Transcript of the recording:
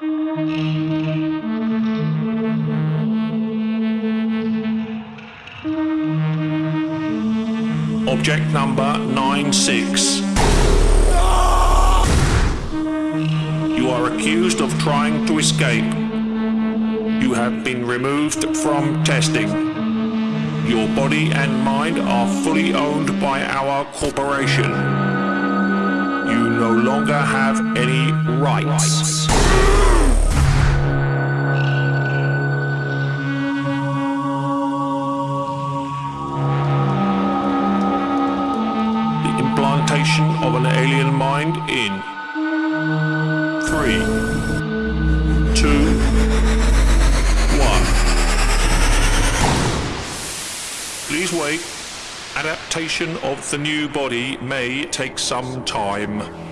Object number 96. You are accused of trying to escape. You have been removed from testing. Your body and mind are fully owned by our corporation. Longer have any rights. The implantation of an alien mind in three, two, one. Please wait. Adaptation of the new body may take some time.